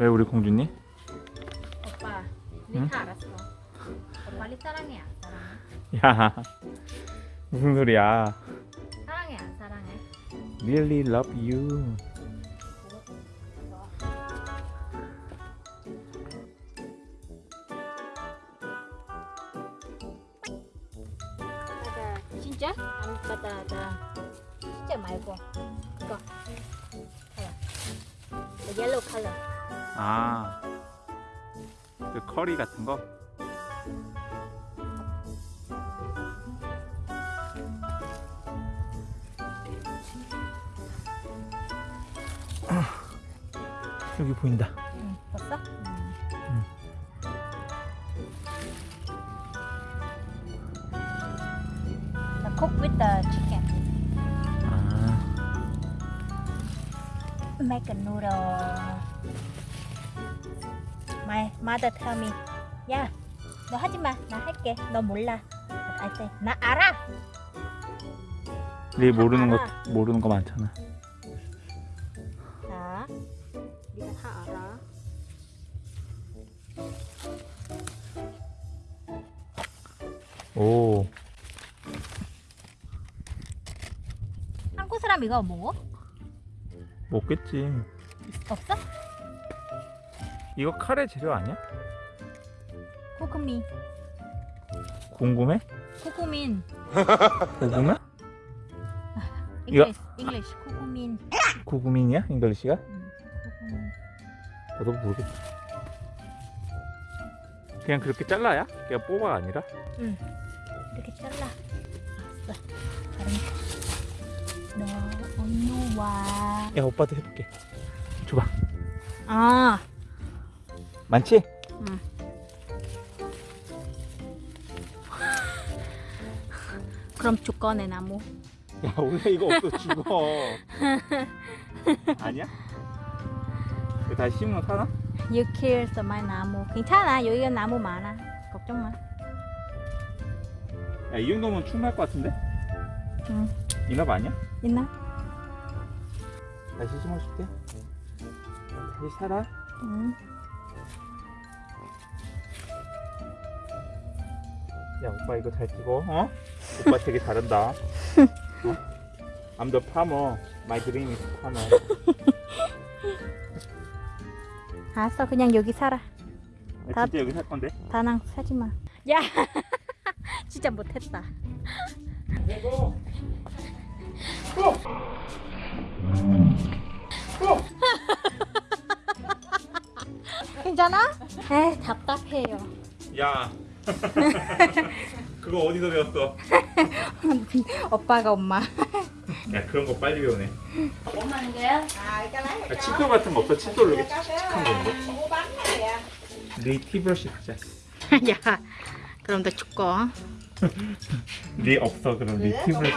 왜 우리 공주님? 오빠 응? 알았어 오빠 리 사랑해 안 사랑해? 야 무슨 소리야 사랑해 안 사랑해? Really love you 진짜? 안 맞다 맞아 진짜 말고 이거 컬러 The yellow color 아 그 커리 같은 거? 여기 보인다 응 봤어? 응. The cook with the chicken 아 Make a noodle mother tell me 야, 너 하지 마. 나 할게. 너 몰라. I say, 나 알아. 네 모르는 거 알아. 모르는 거 많잖아 자, 네가 다 알아. 오 한국 사람 이거 먹어? 먹겠지 없어? 이거 카레 재료 아니야? 코크민. 궁금해? 코크민. 궁금해? 이거- English. English. 코크민. 구구민이야? 잉글리시가? 음, 코크민. 나도 모르겠어 그냥 그렇게 잘라야? 그냥 뽑아 아니라? 이렇게 잘라. 알았어. 너 언니 와. 야 오빠도 해볼게 줘봐 아. 많지? 그럼 주꺼내 나무. 야 원래 이거 없어 죽어 아니야? 이거 다시 심으면 사나? You kill my 나무. 괜찮아. 여기가 나무 많아. 걱정 마. 야 이 정도면 충분할 것 같은데? 응. 이납 아니야? 있나? 다시 심어줄게 다시 살아 응. 야 오빠 이거 잘 찍어 어? 오빠 되게 잘한다 어? I'm the farmer My dream is farmer 알았어. 그냥 여기 살아. 아, 진짜 여기 살 건데? 다낭 사지 마. 야. 진짜 못했다. 이거 괜찮아? 에 답답해요. 야 그거 어디서 배웠어? 오빠가 엄마. 야 그런 거 빨리 배우네 뭐 하는 거야? 야, 칫솔 같은 거 없어? 칫솔로 이렇게 칙칙한 건데? 네 티브러시 가자 야. 그럼 너 죽고. 네 없어 그럼 네 rửa 티브러시